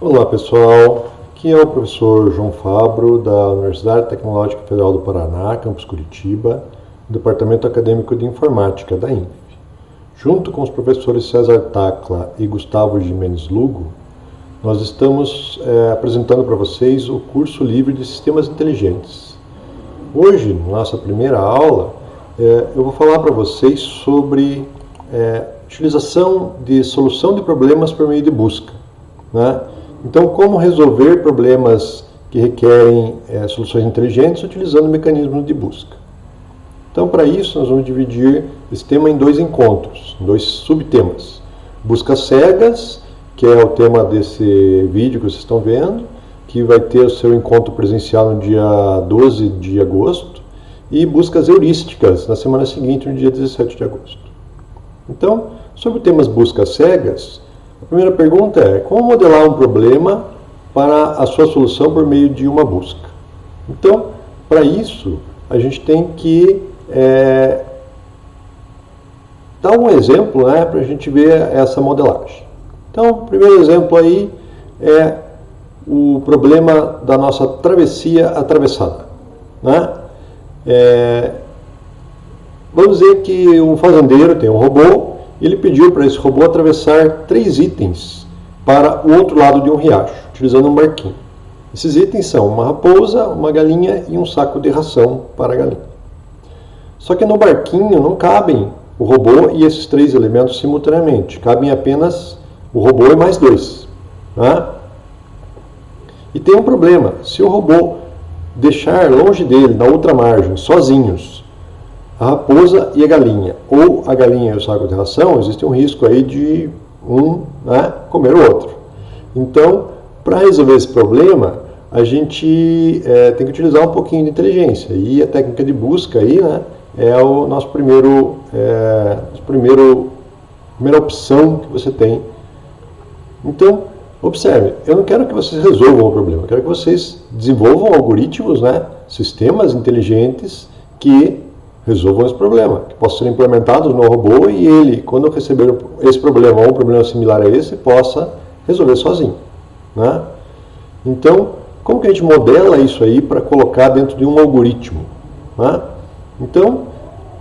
Olá pessoal, aqui é o professor João Fabro da Universidade Tecnológica Federal do Paraná, campus Curitiba, Departamento Acadêmico de Informática da INF. Junto com os professores César Tacla e Gustavo Jimenez Lugo, nós estamos é, apresentando para vocês o curso livre de Sistemas Inteligentes. Hoje, na nossa primeira aula, é, eu vou falar para vocês sobre é, utilização de solução de problemas por meio de busca. Né? Então, como resolver problemas que requerem é, soluções inteligentes utilizando mecanismos de busca. Então, para isso, nós vamos dividir esse tema em dois encontros, dois subtemas. Buscas cegas, que é o tema desse vídeo que vocês estão vendo, que vai ter o seu encontro presencial no dia 12 de agosto, e buscas heurísticas na semana seguinte, no dia 17 de agosto. Então, sobre temas buscas cegas, a primeira pergunta é: como modelar um problema para a sua solução por meio de uma busca? Então, para isso, a gente tem que é, dar um exemplo né, para a gente ver essa modelagem. Então, o primeiro exemplo aí é o problema da nossa travessia atravessada. Né? É, vamos dizer que um fazendeiro tem um robô ele pediu para esse robô atravessar três itens para o outro lado de um riacho, utilizando um barquinho. Esses itens são uma raposa, uma galinha e um saco de ração para a galinha. Só que no barquinho não cabem o robô e esses três elementos simultaneamente, cabem apenas o robô e mais dois. Né? E tem um problema: se o robô deixar longe dele, na outra margem, sozinhos, a raposa e a galinha, ou a galinha e o saco de ração, existe um risco aí de um né, comer o outro. Então, para resolver esse problema, a gente é, tem que utilizar um pouquinho de inteligência. E a técnica de busca aí, né, é o nosso primeiro, é, nosso primeiro primeira opção que você tem. Então, observe, eu não quero que vocês resolvam o problema, eu quero que vocês desenvolvam algoritmos, né, sistemas inteligentes que resolvam esse problema, que possam ser implementados no robô e ele, quando receber esse problema ou um problema similar a esse, possa resolver sozinho. Né? Então, como que a gente modela isso aí para colocar dentro de um algoritmo? Né? Então,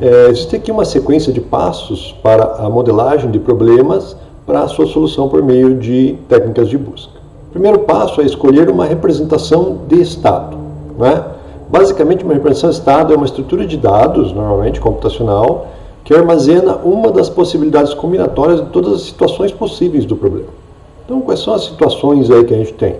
é, existe aqui uma sequência de passos para a modelagem de problemas para a sua solução por meio de técnicas de busca. O primeiro passo é escolher uma representação de estado. Né? Basicamente, uma representação estado é uma estrutura de dados, normalmente computacional, que armazena uma das possibilidades combinatórias de todas as situações possíveis do problema. Então, quais são as situações aí que a gente tem?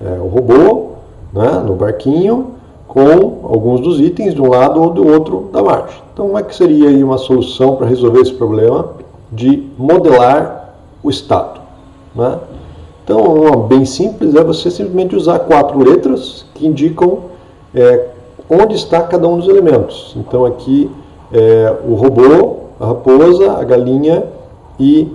É, o robô, né, no barquinho, com alguns dos itens de um lado ou do outro da margem. Então, como é que seria aí uma solução para resolver esse problema de modelar o estado? Né? Então, uma bem simples é você simplesmente usar quatro letras que indicam é, onde está cada um dos elementos. Então aqui é, o robô, a raposa, a galinha e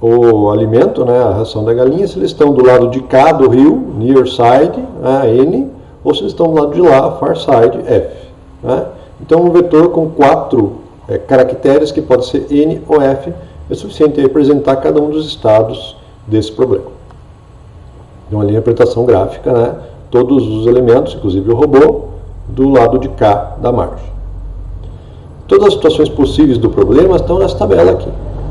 o alimento, né, a ração da galinha, se eles estão do lado de cá do rio, near side, né, N, ou se eles estão do lado de lá, far side, F. Né? Então um vetor com quatro é, caracteres, que pode ser N ou F, é suficiente para representar cada um dos estados desse problema. Então ali a representação gráfica, né, todos os elementos, inclusive o robô, do lado de cá da margem. Todas as situações possíveis do problema estão nessa tabela aqui.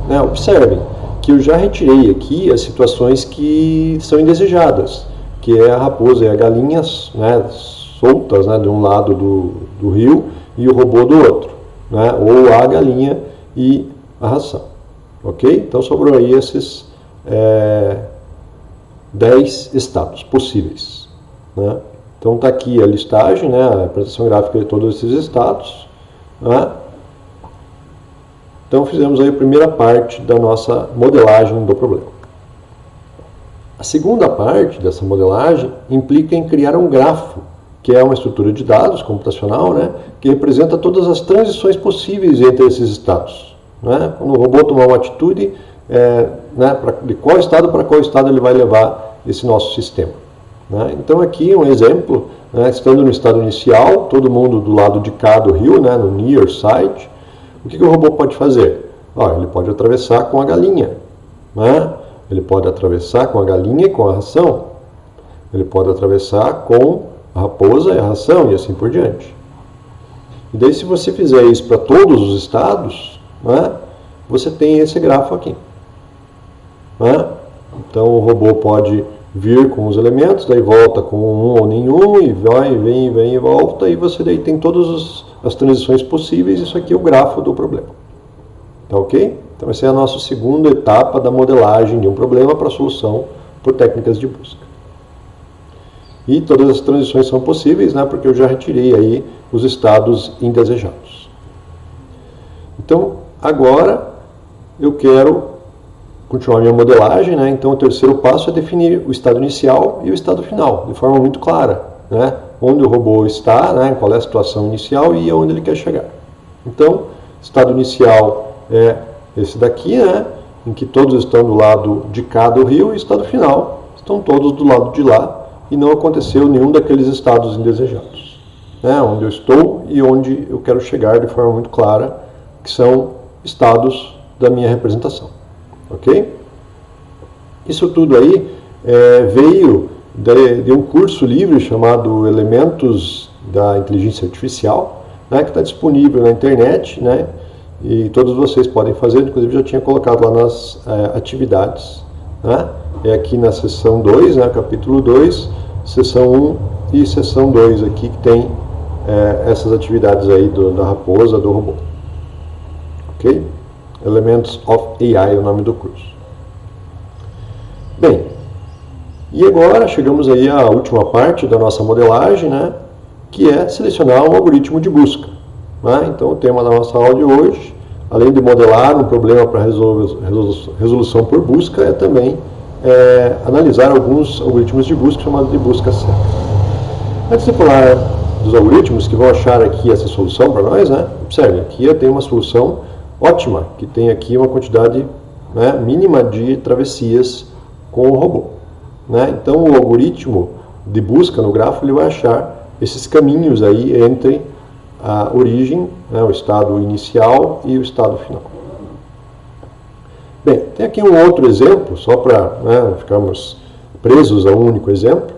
Né? Observem que eu já retirei aqui as situações que são indesejadas, que é a raposa e a galinha né, soltas né, de um lado do, do rio e o robô do outro, né, ou a galinha e a ração. Ok? Então sobrou aí esses é, 10 estados possíveis. Né? Então está aqui a listagem, né, a apresentação gráfica de todos esses estados. Né? Então fizemos aí a primeira parte da nossa modelagem do problema. A segunda parte dessa modelagem implica em criar um grafo, que é uma estrutura de dados computacional, né, que representa todas as transições possíveis entre esses estados. Né? Quando o robô tomar uma atitude, é, né, pra, de qual estado para qual estado ele vai levar esse nosso sistema. Né? Então aqui um exemplo, né, estando no estado inicial, todo mundo do lado de cá do rio, né, no near side, o que, que o robô pode fazer? Ó, ele pode atravessar com a galinha, né? ele pode atravessar com a galinha e com a ração, Ele pode atravessar com a raposa e a ração e assim por diante. E daí, se você fizer isso para todos os estados, né, você tem esse grafo aqui. Né? Então, o robô pode vir com os elementos, daí volta com um ou nenhum, e vai, vem, vem e volta, e você daí tem todas as transições possíveis. Isso aqui é o grafo do problema. Tá ok? Então, essa é a nossa segunda etapa da modelagem de um problema para solução por técnicas de busca. E todas as transições são possíveis, né, porque eu já retirei aí os estados indesejados. Então, agora eu quero continuar minha modelagem, né? então o terceiro passo é definir o estado inicial e o estado final, de forma muito clara, né? onde o robô está, né? qual é a situação inicial e aonde ele quer chegar. Então, estado inicial é esse daqui, né? em que todos estão do lado de cá do rio, e estado final estão todos do lado de lá, e não aconteceu nenhum daqueles estados indesejados. Né? Onde eu estou e onde eu quero chegar de forma muito clara, que são estados da minha representação. Ok? Isso tudo aí é, veio de, de, um curso livre chamado Elementos da Inteligência Artificial, né, que está disponível na internet, né, e todos vocês podem fazer, inclusive já tinha colocado lá nas é, atividades. Né? É aqui na seção 2, né, capítulo 2, seção 1 e seção 2 aqui que tem é, essas atividades aí do, da raposa, do robô. Elements of AI é o nome do curso. Bem, e agora chegamos aí à última parte da nossa modelagem, né, que é selecionar um algoritmo de busca. Né? Então, o tema da nossa aula de hoje, além de modelar um problema para resolução por busca, é também é, analisar alguns algoritmos de busca chamados de busca cega. Antes de falar dos algoritmos que vão achar aqui essa solução para nós, né, observe, aqui eu tenho uma solução ótima, que tem aqui uma quantidade né, mínima de travessias com o robô. Né? Então, o algoritmo de busca no grafo ele vai achar esses caminhos aí entre a origem, né, o estado inicial e o estado final. Bem, tem aqui um outro exemplo, só para né, ficarmos presos a um único exemplo,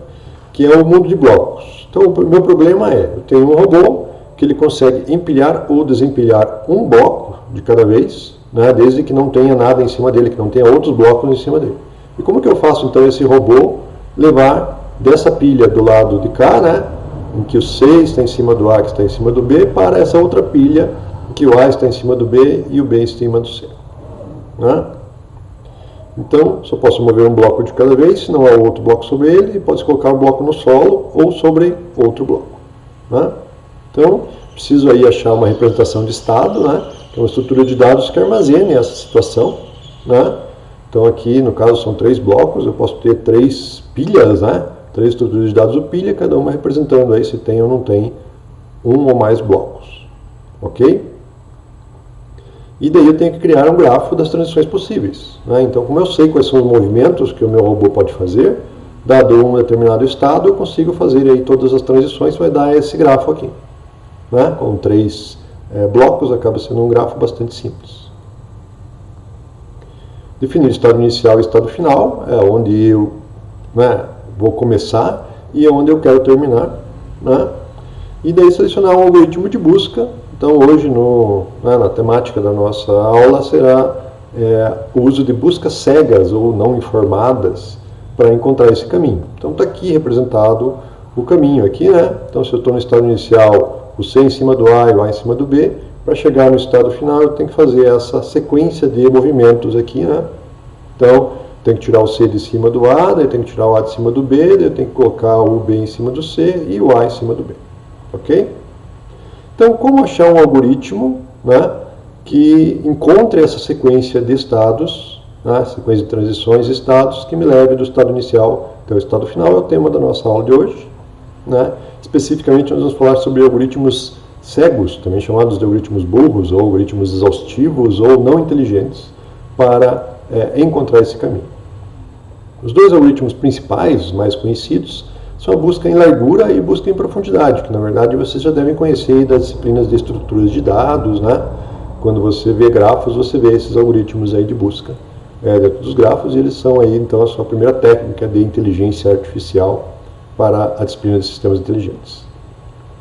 que é o mundo de blocos. Então, o meu problema é, eu tenho um robô que ele consegue empilhar ou desempilhar um bloco de cada vez, né, desde que não tenha nada em cima dele, que não tenha outros blocos em cima dele. E como que eu faço então esse robô levar dessa pilha do lado de cá, né, em que o C está em cima do A, que está em cima do B, para essa outra pilha, em que o A está em cima do B e o B está em cima do C. Né? Então, só posso mover um bloco de cada vez, se não há outro bloco sobre ele, pode colocar um bloco no solo ou sobre outro bloco. Né? Então, preciso aí achar uma representação de estado, né? que é uma estrutura de dados que armazene essa situação. Né? Então, aqui, no caso, são três blocos, eu posso ter três pilhas, né? três estruturas de dados do pilha, cada uma representando aí se tem ou não tem um ou mais blocos. Ok? E daí eu tenho que criar um grafo das transições possíveis. Né? Então, como eu sei quais são os movimentos que o meu robô pode fazer, dado um determinado estado, eu consigo fazer aí todas as transições, vai dar esse grafo aqui. Né? Com três é, blocos, acaba sendo um grafo bastante simples. Definir estado inicial e estado final, é onde eu né, vou começar e é onde eu quero terminar. Né? E daí selecionar um algoritmo de busca. Então hoje no, né, na temática da nossa aula será é, o uso de buscas cegas ou não informadas para encontrar esse caminho. Então está aqui representado o caminho aqui, né? Então se eu estou no estado inicial, o C em cima do A e o A em cima do B, para chegar no estado final eu tenho que fazer essa sequência de movimentos aqui, né? Então tem que tirar o C de cima do A, daí tem que tirar o A de cima do B, daí tem que colocar o B em cima do C e o A em cima do B. Ok? Então, como achar um algoritmo né, que encontre essa sequência de estados, né, sequência de transições e estados, que me leve do estado inicial até o estado final, é o tema da nossa aula de hoje. Né? Especificamente, nós vamos falar sobre algoritmos cegos, também chamados de algoritmos burros, ou algoritmos exaustivos, ou não inteligentes, para é, encontrar esse caminho. Os dois algoritmos principais, mais conhecidos, são a busca em largura e busca em profundidade, que na verdade vocês já devem conhecer das disciplinas de estruturas de dados, né? Quando você vê grafos, você vê esses algoritmos aí de busca é, dentro dos grafos e eles são aí então a sua primeira técnica de inteligência artificial para a disciplina de sistemas inteligentes.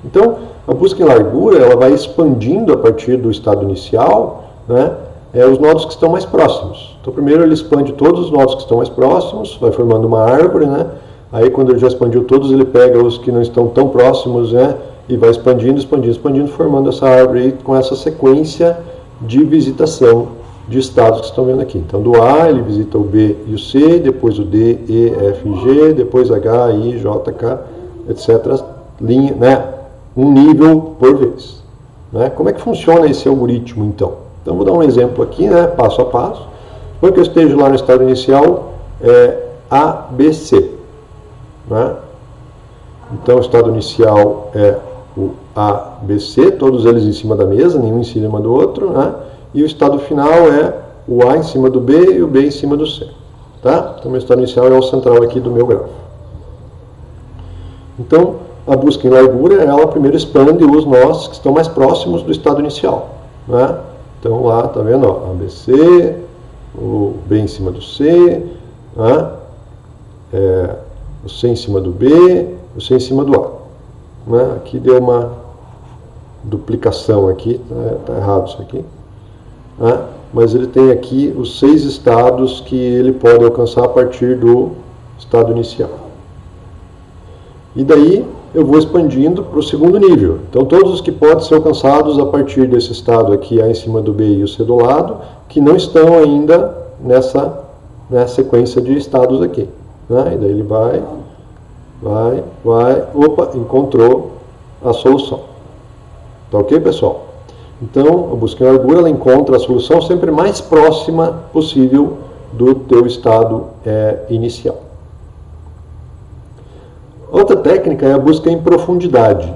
Então, a busca em largura ela vai expandindo a partir do estado inicial né, é, os nodos que estão mais próximos. Então, primeiro ele expande todos os nodos que estão mais próximos, vai formando uma árvore, né? Aí, quando ele já expandiu todos, ele pega os que não estão tão próximos, né? E vai expandindo, expandindo, expandindo, formando essa árvore com essa sequência de visitação de estados que estão vendo aqui. Então, do A, ele visita o B e o C, depois o D, E, F, G, depois H, I, J, K, etc. Linha, né? Um nível por vez. Né? Como é que funciona esse algoritmo, então? Então, vou dar um exemplo aqui, né? passo a passo. Suponha que eu esteja lá no estado inicial é, ABC. Né? Então, o estado inicial é o ABC, todos eles em cima da mesa, nenhum em cima do outro, né? E o estado final é o A em cima do B e o B em cima do C. Tá? Então, meu estado inicial é o central aqui do meu grafo. Então, a busca em largura, ela primeiro expande os nós que estão mais próximos do estado inicial. Né? Então, lá, tá vendo? Ó, ABC, o B em cima do C, né? é, o C em cima do B, o C em cima do A. Né? Aqui deu uma duplicação aqui, tá, tá errado isso aqui. Né? Mas ele tem aqui os seis estados que ele pode alcançar a partir do estado inicial. E daí eu vou expandindo para o segundo nível. Então todos os que podem ser alcançados a partir desse estado aqui A em cima do B e o C do lado, que não estão ainda nessa, nessa sequência de estados aqui. Né? E daí ele vai, vai, vai, opa, encontrou a solução. Tá ok, pessoal? Então, a busca em largura ela encontra a solução sempre mais próxima possível do teu estado é, inicial. Outra técnica é a busca em profundidade.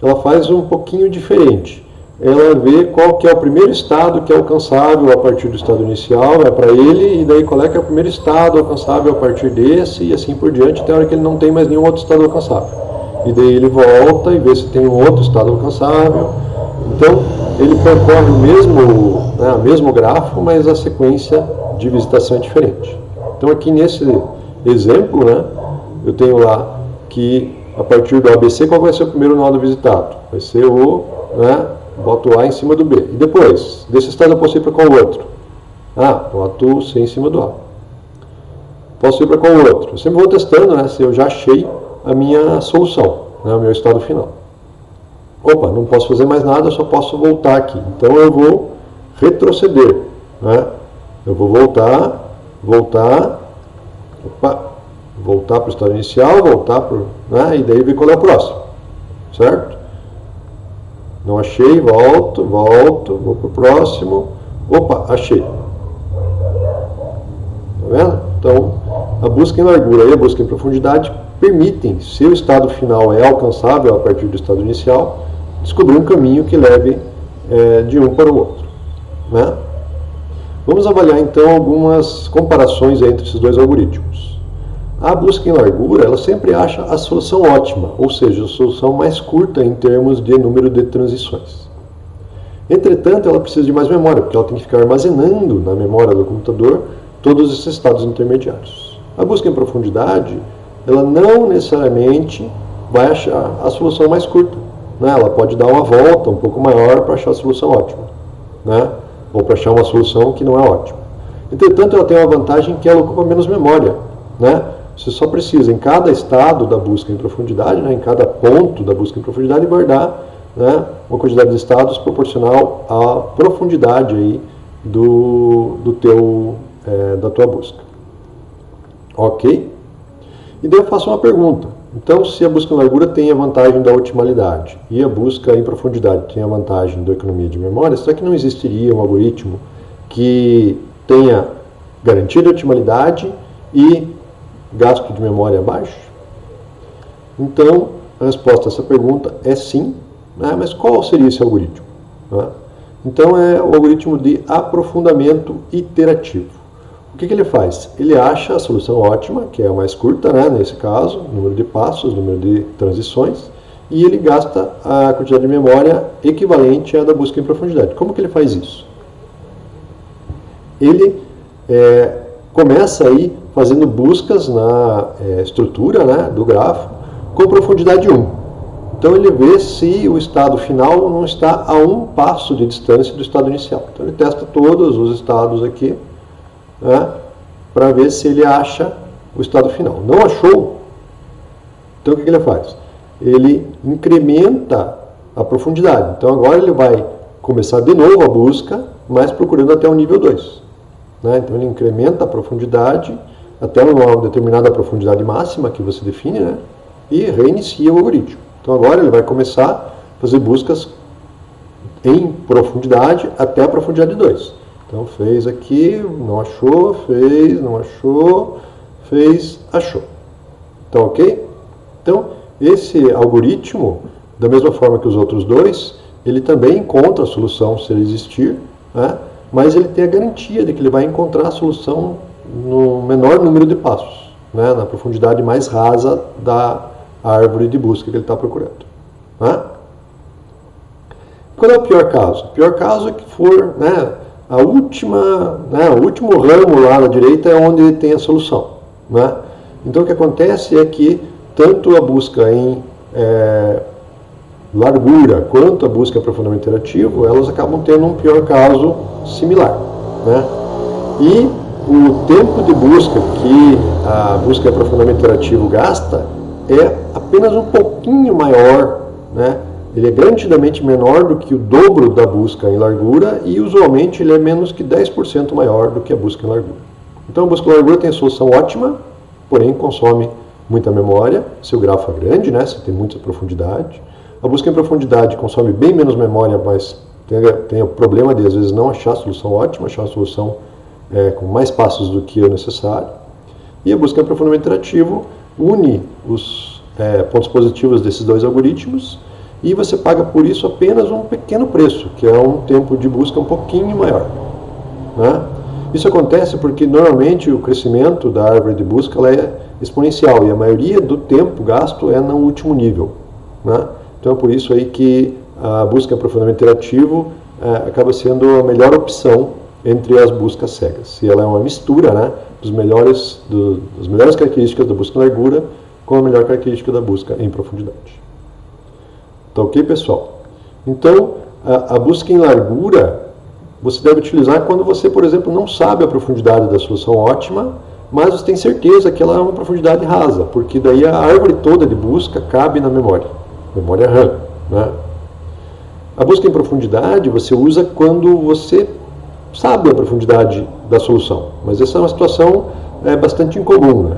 Ela faz um pouquinho diferente. Ela vê qual que é o primeiro estado que é alcançável a partir do estado inicial, é para ele, e daí qual é que é o primeiro estado alcançável a partir desse, e assim por diante, até a hora que ele não tem mais nenhum outro estado alcançável. E daí ele volta e vê se tem um outro estado alcançável. Então, ele percorre o mesmo, né, mesmo grafo, mas a sequência de visitação é diferente. Então, aqui nesse exemplo, né, eu tenho lá que a partir do ABC, qual vai ser o primeiro nodo visitado? Vai ser o, né, boto A em cima do B. E depois, desse estado eu posso ir para qual outro? Ah, boto C em cima do A. Posso ir para qual outro? Eu sempre vou testando, né, se eu já achei a minha solução, né, o meu estado final. Opa, não posso fazer mais nada, eu só posso voltar aqui. Então eu vou retroceder, né? Eu vou voltar, voltar, opa, voltar para o estado inicial, voltar para né, e daí ver qual é o próximo, certo? Não achei, volto, volto, vou para o próximo, opa, achei. Tá vendo? Então, a busca em largura e a busca em profundidade permitem, se o estado final é alcançável a partir do estado inicial, descobrir um caminho que leve é, de um para o outro. Né? Vamos avaliar então algumas comparações entre esses dois algoritmos. A busca em largura, ela sempre acha a solução ótima, ou seja, a solução mais curta em termos de número de transições. Entretanto, ela precisa de mais memória, porque ela tem que ficar armazenando na memória do computador todos esses estados intermediários. A busca em profundidade, ela não necessariamente vai achar a solução mais curta. Né? Ela pode dar uma volta um pouco maior para achar a solução ótima, né? ou para achar uma solução que não é ótima. Entretanto, ela tem uma vantagem que ela ocupa menos memória. Né? Você só precisa, em cada estado da busca em profundidade, né, em cada ponto da busca em profundidade, guardar né, uma quantidade de estados proporcional à profundidade aí do, do teu, é, da tua busca. Ok? E daí eu faço uma pergunta. Então, se a busca em largura tem a vantagem da otimalidade e a busca em profundidade tem a vantagem da economia de memória, será que não existiria um algoritmo que tenha garantia de otimalidade e gasto de memória baixo? Então, a resposta a essa pergunta é sim, né? mas qual seria esse algoritmo? Né? Então, é o algoritmo de aprofundamento iterativo. O que, que, ele faz? Ele acha a solução ótima, que é a mais curta, né, nesse caso, número de passos, número de transições, e ele gasta a quantidade de memória equivalente à da busca em profundidade. Como que ele faz isso? Ele é, começa aí fazendo buscas na é, estrutura né, do grafo com profundidade 1. Então ele vê se o estado final não está a um passo de distância do estado inicial. Então ele testa todos os estados aqui né, para ver se ele acha o estado final. Não achou? Então o que, ele faz? Ele incrementa a profundidade. Então agora ele vai começar de novo a busca, mas procurando até o nível 2. Né? Então ele incrementa a profundidade até uma determinada profundidade máxima que você define, né? e reinicia o algoritmo. Então agora ele vai começar a fazer buscas em profundidade até a profundidade 2. Então fez aqui, não achou, fez, não achou, fez, achou. Então ok? Então esse algoritmo, da mesma forma que os outros dois, ele também encontra a solução se ele existir, né? mas ele tem a garantia de que ele vai encontrar a solução no menor número de passos, né? na profundidade mais rasa da árvore de busca que ele está procurando. Né? Qual é o pior caso? O pior caso é que for né, a última, né, o último ramo lá na direita é onde tem a solução. Né? Então o que acontece é que tanto a busca em é, largura quanto a busca em aprofundamento interativo, elas acabam tendo um pior caso similar. Né? E o tempo de busca que a busca em aprofundamento interativo gasta é apenas um pouquinho maior, né? Ele é garantidamente menor do que o dobro da busca em largura e usualmente ele é menos que 10% maior do que a busca em largura. Então a busca em largura tem solução ótima, porém consome muita memória, seu grafo é grande, né? você tem muita profundidade. A busca em profundidade consome bem menos memória, mas tem, tem o problema de às vezes não achar a solução ótima, achar a solução é, com mais passos do que o necessário. E a busca em aprofundamento interativo une os é, pontos positivos desses dois algoritmos e você paga por isso apenas um pequeno preço, que é um tempo de busca um pouquinho maior. Né? Isso acontece porque normalmente o crescimento da árvore de busca é exponencial e a maioria do tempo gasto é no último nível. Né? Então é por isso aí que a busca aprofundamento interativo é, acaba sendo a melhor opção entre as buscas cegas. Se ela é uma mistura né, dos melhores, do, das melhores características da busca em largura com a melhor característica da busca em profundidade. Tá ok, pessoal? Então, a, a busca em largura você deve utilizar quando você, por exemplo, não sabe a profundidade da solução ótima, mas você tem certeza que ela é uma profundidade rasa, porque daí a árvore toda de busca cabe na memória, memória RAM. Né? A busca em profundidade você usa quando você sabe a profundidade da solução, mas essa é uma situação é, bastante incomum. Né?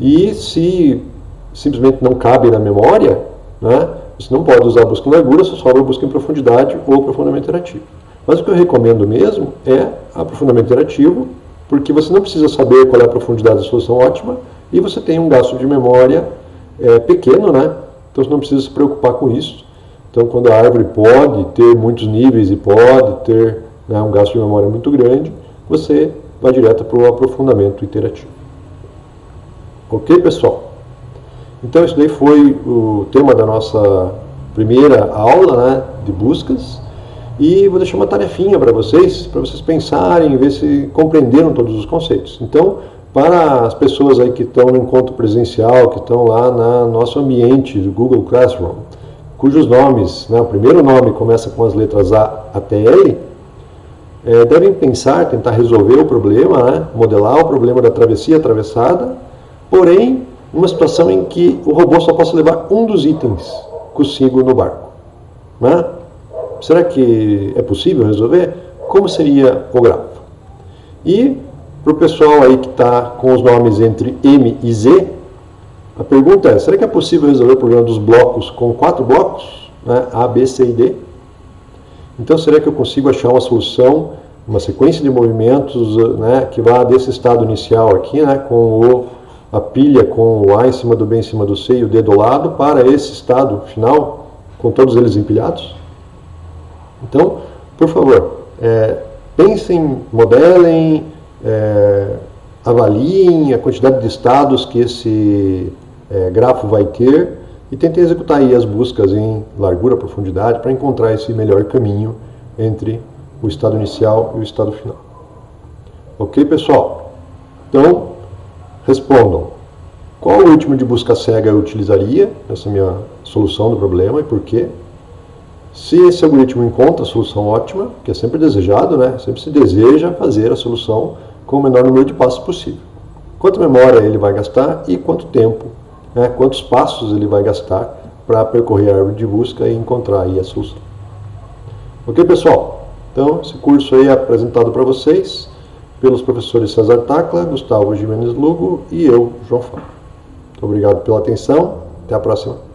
E se simplesmente não cabe na memória, né, você não pode usar a busca em largura, só sobra a busca em profundidade ou aprofundamento interativo. Mas o que eu recomendo mesmo é aprofundamento interativo, porque você não precisa saber qual é a profundidade da solução ótima e você tem um gasto de memória é, pequeno, né? Então você não precisa se preocupar com isso. Então quando a árvore pode ter muitos níveis e pode ter né, um gasto de memória muito grande, você vai direto para o aprofundamento iterativo. Ok, pessoal? Então, isso daí foi o tema da nossa primeira aula né, de buscas. E vou deixar uma tarefinha para vocês, para vocês pensarem e ver se compreenderam todos os conceitos. Então, para as pessoas aí que estão no encontro presencial, que estão lá no nosso ambiente do Google Classroom, cujos nomes, né, o primeiro nome começa com as letras A até L, é, devem pensar, tentar resolver o problema, né, modelar o problema da travessia atravessada, porém, numa situação em que o robô só possa levar um dos itens consigo no barco. Né? Será que é possível resolver? Como seria o grafo? E para o pessoal aí que está com os nomes entre M e Z, a pergunta é, será que é possível resolver o problema dos blocos com quatro blocos? Né? A, B, C e D? Então, será que eu consigo achar uma solução, uma sequência de movimentos né, que vá desse estado inicial aqui, né, com o, a pilha com o A em cima do B em cima do C e o D do lado, para esse estado final, com todos eles empilhados? Então, por favor, é, pensem, modelem, é, avaliem a quantidade de estados que esse é, grafo vai ter e tentei executar aí as buscas em largura, profundidade, para encontrar esse melhor caminho entre o estado inicial e o estado final. Ok, pessoal? Então, respondam. qual algoritmo de busca cega eu utilizaria nessa minha solução do problema e por quê. Se esse algoritmo encontra a solução ótima, que é sempre desejado, né? sempre se deseja fazer a solução com o menor número de passos possível. Quanto memória ele vai gastar e quanto tempo, né? quantos passos ele vai gastar para percorrer a árvore de busca e encontrar aí a solução. Ok, pessoal? Então, esse curso aí é apresentado para vocês pelos professores César Tacla, Gustavo Jimenez Lugo e eu, João Fábio. Muito obrigado pela atenção. Até a próxima.